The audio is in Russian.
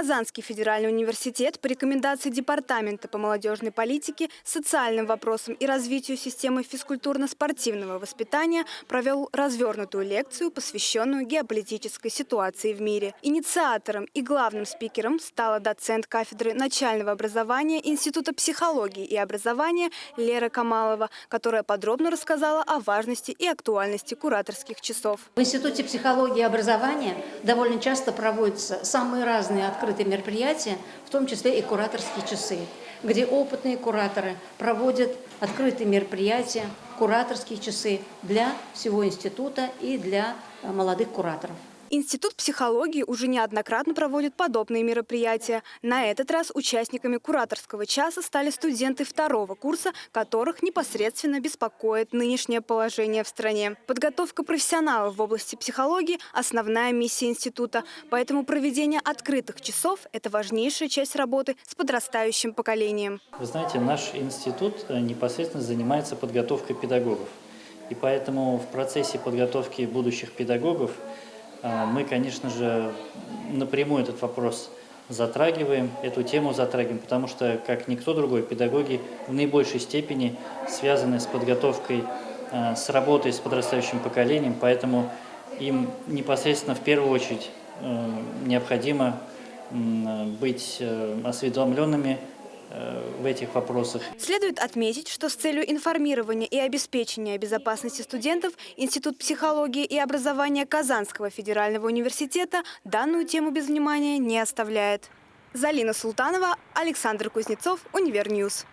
Казанский федеральный университет по рекомендации Департамента по молодежной политике, социальным вопросам и развитию системы физкультурно-спортивного воспитания провел развернутую лекцию, посвященную геополитической ситуации в мире. Инициатором и главным спикером стала доцент кафедры начального образования Института психологии и образования Лера Камалова, которая подробно рассказала о важности и актуальности кураторских часов. В Институте психологии и образования довольно часто проводятся самые разные открытые мероприятия, в том числе и кураторские часы, где опытные кураторы проводят открытые мероприятия, кураторские часы для всего института и для э, молодых кураторов. Институт психологии уже неоднократно проводит подобные мероприятия. На этот раз участниками кураторского часа стали студенты второго курса, которых непосредственно беспокоит нынешнее положение в стране. Подготовка профессионалов в области психологии – основная миссия института. Поэтому проведение открытых часов – это важнейшая часть работы с подрастающим поколением. Вы знаете, наш институт э, непосредственно занимается подготовкой педагогов. И поэтому в процессе подготовки будущих педагогов – мы, конечно же, напрямую этот вопрос затрагиваем, эту тему затрагиваем, потому что, как никто другой, педагоги в наибольшей степени связаны с подготовкой, а, с работой с подрастающим поколением, поэтому им непосредственно в первую очередь э, необходимо быть э, осведомленными в этих вопросах. Следует отметить, что с целью информирования и обеспечения безопасности студентов Институт психологии и образования Казанского федерального университета данную тему без внимания не оставляет. Залина Султанова, Александр Кузнецов, Универньюз.